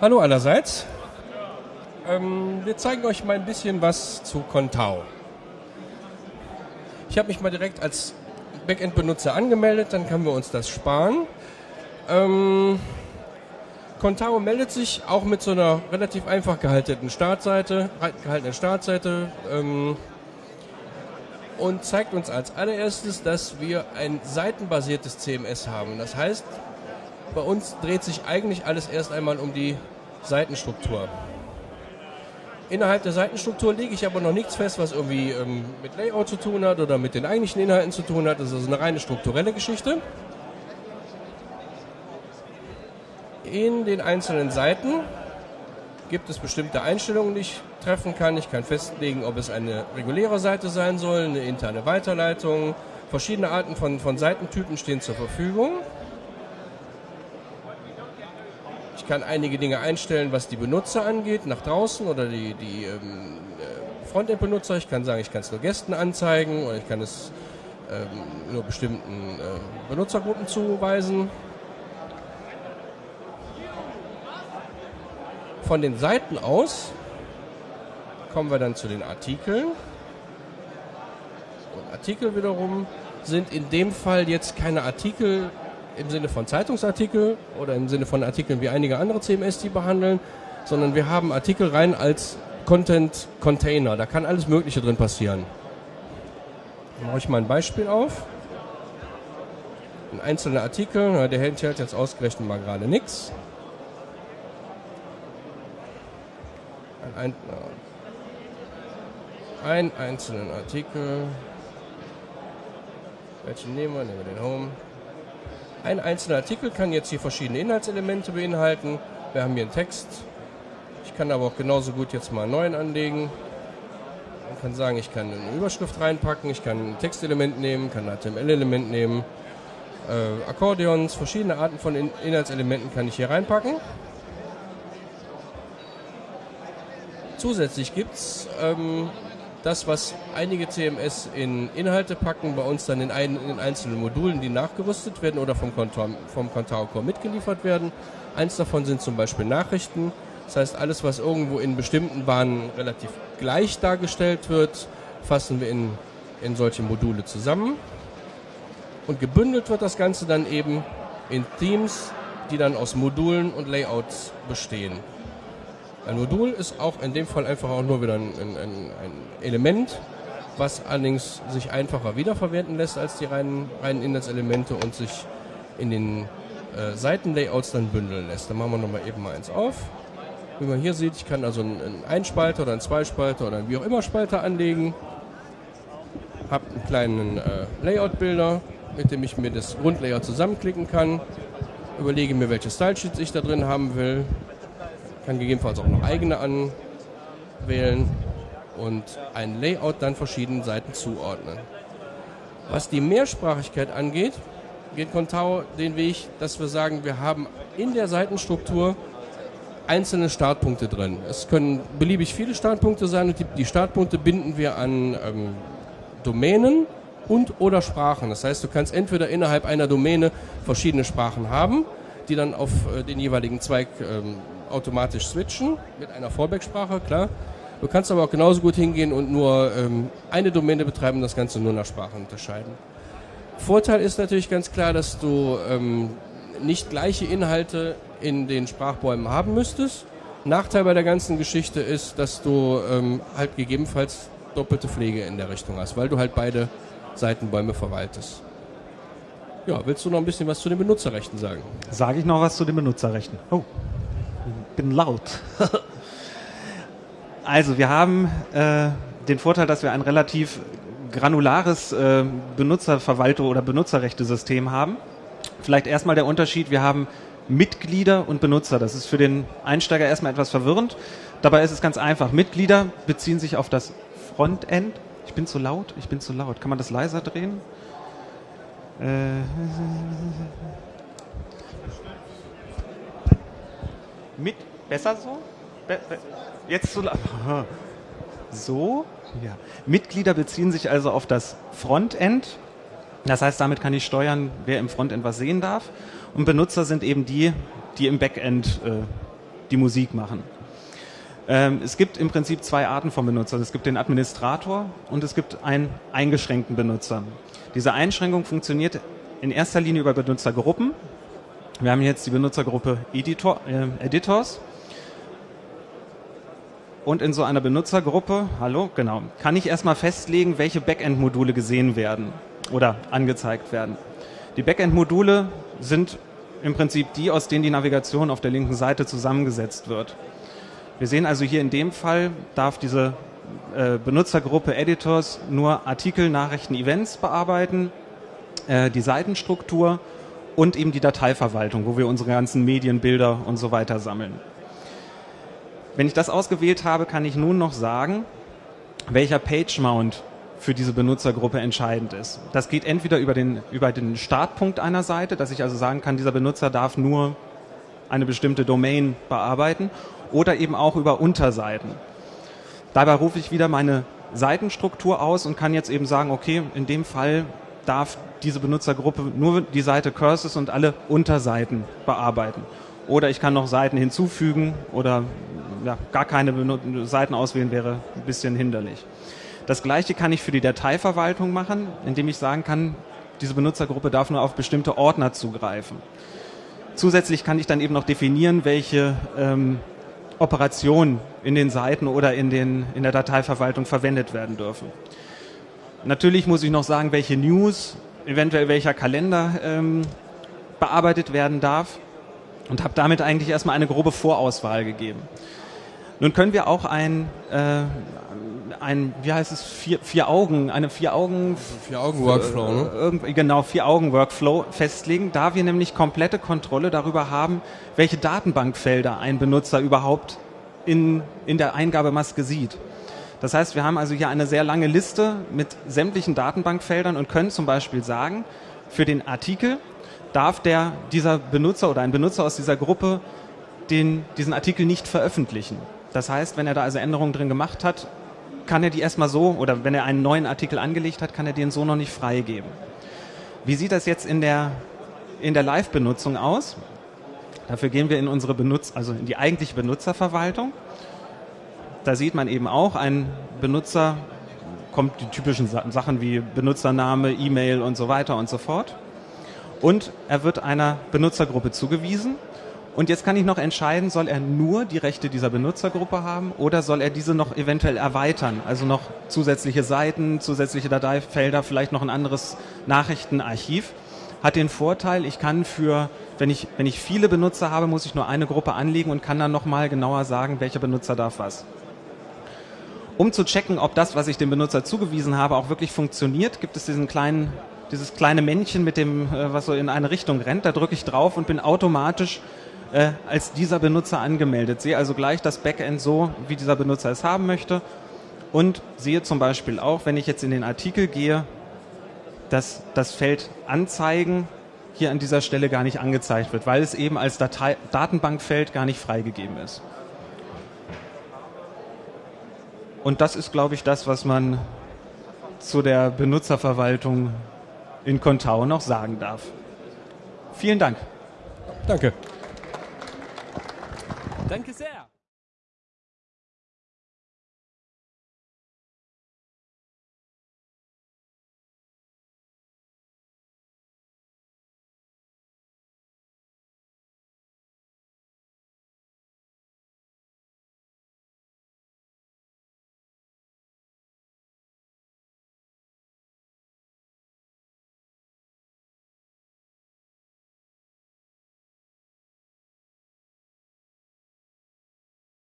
Hallo allerseits. Ähm, wir zeigen euch mal ein bisschen was zu Contao. Ich habe mich mal direkt als Backend-Benutzer angemeldet, dann können wir uns das sparen. Ähm, Contao meldet sich auch mit so einer relativ einfach gehaltenen Startseite, gehaltenen Startseite ähm, und zeigt uns als allererstes, dass wir ein seitenbasiertes CMS haben. Das heißt, bei uns dreht sich eigentlich alles erst einmal um die Seitenstruktur. Innerhalb der Seitenstruktur lege ich aber noch nichts fest, was irgendwie ähm, mit Layout zu tun hat oder mit den eigentlichen Inhalten zu tun hat. Das ist also eine reine strukturelle Geschichte. In den einzelnen Seiten gibt es bestimmte Einstellungen, die ich treffen kann. Ich kann festlegen, ob es eine reguläre Seite sein soll, eine interne Weiterleitung. Verschiedene Arten von, von Seitentypen stehen zur Verfügung. Ich kann einige Dinge einstellen, was die Benutzer angeht, nach draußen oder die, die ähm, äh, Frontend-Benutzer. Ich kann sagen, ich kann es nur Gästen anzeigen oder ich kann es ähm, nur bestimmten äh, Benutzergruppen zuweisen. Von den Seiten aus kommen wir dann zu den Artikeln. Und Artikel wiederum sind in dem Fall jetzt keine Artikel im Sinne von Zeitungsartikel oder im Sinne von Artikeln wie einige andere CMS die behandeln, sondern wir haben Artikel rein als Content Container. Da kann alles Mögliche drin passieren. Dann mache ich mal ein Beispiel auf. Ein einzelner Artikel, der enthält jetzt ausgerechnet mal gerade nichts. Ein, ein, einzelnen Artikel. Welchen nehmen wir? Nehmen wir den Home. Ein einzelner Artikel kann jetzt hier verschiedene Inhaltselemente beinhalten. Wir haben hier einen Text. Ich kann aber auch genauso gut jetzt mal einen neuen anlegen. Man kann sagen, ich kann eine Überschrift reinpacken, ich kann ein Textelement nehmen, kann ein HTML-Element nehmen. Äh, Akkordeons, verschiedene Arten von In Inhaltselementen kann ich hier reinpacken. Zusätzlich gibt es ähm, das, was einige CMS in Inhalte packen, bei uns dann in, ein, in einzelnen Modulen, die nachgerüstet werden oder vom, vom Contao Core mitgeliefert werden. Eins davon sind zum Beispiel Nachrichten. Das heißt, alles, was irgendwo in bestimmten Bahnen relativ gleich dargestellt wird, fassen wir in, in solche Module zusammen. Und gebündelt wird das Ganze dann eben in Themes, die dann aus Modulen und Layouts bestehen. Ein Modul ist auch in dem Fall einfach auch nur wieder ein, ein, ein Element, was allerdings sich einfacher wiederverwenden lässt als die reinen, reinen Inhaltselemente und sich in den äh, Seitenlayouts dann bündeln lässt. Dann machen wir nochmal eben mal eins auf. Wie man hier sieht, ich kann also einen, einen Einspalter oder einen Zweispalter oder wie auch immer Spalter anlegen. Habe einen kleinen äh, Layout-Bilder, mit dem ich mir das Grundlayout zusammenklicken kann. Überlege mir, welche Style-Sheets ich da drin haben will kann gegebenenfalls auch noch eigene anwählen und ein Layout dann verschiedenen Seiten zuordnen. Was die Mehrsprachigkeit angeht, geht Contao den Weg, dass wir sagen, wir haben in der Seitenstruktur einzelne Startpunkte drin. Es können beliebig viele Startpunkte sein und die, Startpunkte binden wir an ähm, Domänen und oder Sprachen. Das heißt, du kannst entweder innerhalb einer Domäne verschiedene Sprachen haben, die dann auf äh, den jeweiligen Zweig ähm, automatisch switchen mit einer Fallback-Sprache, klar. Du kannst aber auch genauso gut hingehen und nur ähm, eine Domäne betreiben und das Ganze nur nach Sprachen unterscheiden. Vorteil ist natürlich ganz klar, dass du ähm, nicht gleiche Inhalte in den Sprachbäumen haben müsstest. Nachteil bei der ganzen Geschichte ist, dass du ähm, halt gegebenenfalls doppelte Pflege in der Richtung hast, weil du halt beide Seitenbäume verwaltest. Ja, willst du noch ein bisschen was zu den Benutzerrechten sagen? Sage ich noch was zu den Benutzerrechten. Oh bin laut. also wir haben äh, den Vorteil, dass wir ein relativ granulares äh, Benutzerverwaltung oder Benutzerrechtesystem haben. Vielleicht erstmal der Unterschied, wir haben Mitglieder und Benutzer. Das ist für den Einsteiger erstmal etwas verwirrend. Dabei ist es ganz einfach. Mitglieder beziehen sich auf das Frontend. Ich bin zu laut, ich bin zu laut. Kann man das leiser drehen? Äh, mit besser so? Be be jetzt so so ja. Mitglieder beziehen sich also auf das Frontend. Das heißt, damit kann ich steuern, wer im Frontend was sehen darf. Und Benutzer sind eben die, die im Backend äh, die Musik machen. Ähm, es gibt im Prinzip zwei Arten von Benutzern. Es gibt den Administrator und es gibt einen eingeschränkten Benutzer. Diese Einschränkung funktioniert in erster Linie über Benutzergruppen. Wir haben jetzt die Benutzergruppe Editor, äh, Editors. Und in so einer Benutzergruppe, hallo, genau, kann ich erstmal festlegen, welche Backend-Module gesehen werden oder angezeigt werden. Die Backend-Module sind im Prinzip die, aus denen die Navigation auf der linken Seite zusammengesetzt wird. Wir sehen also hier in dem Fall, darf diese äh, Benutzergruppe Editors nur Artikel, Nachrichten, Events bearbeiten, äh, die Seitenstruktur und eben die Dateiverwaltung, wo wir unsere ganzen Medien, Bilder und so weiter sammeln. Wenn ich das ausgewählt habe, kann ich nun noch sagen, welcher Page Mount für diese Benutzergruppe entscheidend ist. Das geht entweder über den, über den Startpunkt einer Seite, dass ich also sagen kann, dieser Benutzer darf nur eine bestimmte Domain bearbeiten oder eben auch über Unterseiten. Dabei rufe ich wieder meine Seitenstruktur aus und kann jetzt eben sagen, okay, in dem Fall darf diese Benutzergruppe nur die Seite Curses und alle Unterseiten bearbeiten. Oder ich kann noch Seiten hinzufügen oder ja, gar keine Seiten auswählen wäre ein bisschen hinderlich. Das gleiche kann ich für die Dateiverwaltung machen, indem ich sagen kann, diese Benutzergruppe darf nur auf bestimmte Ordner zugreifen. Zusätzlich kann ich dann eben noch definieren, welche ähm, Operationen in den Seiten oder in, den, in der Dateiverwaltung verwendet werden dürfen. Natürlich muss ich noch sagen, welche News, eventuell welcher Kalender ähm, bearbeitet werden darf und habe damit eigentlich erstmal eine grobe Vorauswahl gegeben. Nun können wir auch ein, äh, ein wie heißt es, vier, vier Augen, eine vier Augen... Vier Augen Workflow, ne? Irgendwie, genau, vier Augen Workflow festlegen, da wir nämlich komplette Kontrolle darüber haben, welche Datenbankfelder ein Benutzer überhaupt in, in der Eingabemaske sieht. Das heißt, wir haben also hier eine sehr lange Liste mit sämtlichen Datenbankfeldern und können zum Beispiel sagen, für den Artikel darf der, dieser Benutzer oder ein Benutzer aus dieser Gruppe den, diesen Artikel nicht veröffentlichen. Das heißt, wenn er da also Änderungen drin gemacht hat, kann er die erstmal so, oder wenn er einen neuen Artikel angelegt hat, kann er den so noch nicht freigeben. Wie sieht das jetzt in der, in der Live-Benutzung aus? Dafür gehen wir in unsere Benutz, also in die eigentliche Benutzerverwaltung. Da sieht man eben auch, ein Benutzer kommt die typischen Sachen wie Benutzername, E-Mail und so weiter und so fort. Und er wird einer Benutzergruppe zugewiesen und jetzt kann ich noch entscheiden, soll er nur die Rechte dieser Benutzergruppe haben oder soll er diese noch eventuell erweitern? Also noch zusätzliche Seiten, zusätzliche Dateifelder, vielleicht noch ein anderes Nachrichtenarchiv. Hat den Vorteil, ich kann für, wenn ich, wenn ich viele Benutzer habe, muss ich nur eine Gruppe anlegen und kann dann nochmal genauer sagen, welcher Benutzer darf was. Um zu checken, ob das, was ich dem Benutzer zugewiesen habe, auch wirklich funktioniert, gibt es diesen kleinen, dieses kleine Männchen mit dem, äh, was so in eine Richtung rennt. Da drücke ich drauf und bin automatisch äh, als dieser Benutzer angemeldet. Sehe also gleich das Backend so, wie dieser Benutzer es haben möchte und sehe zum Beispiel auch, wenn ich jetzt in den Artikel gehe, dass das Feld Anzeigen hier an dieser Stelle gar nicht angezeigt wird, weil es eben als Datei Datenbankfeld gar nicht freigegeben ist. Und das ist, glaube ich, das, was man zu der Benutzerverwaltung in Contao noch sagen darf. Vielen Dank. Danke. Danke sehr.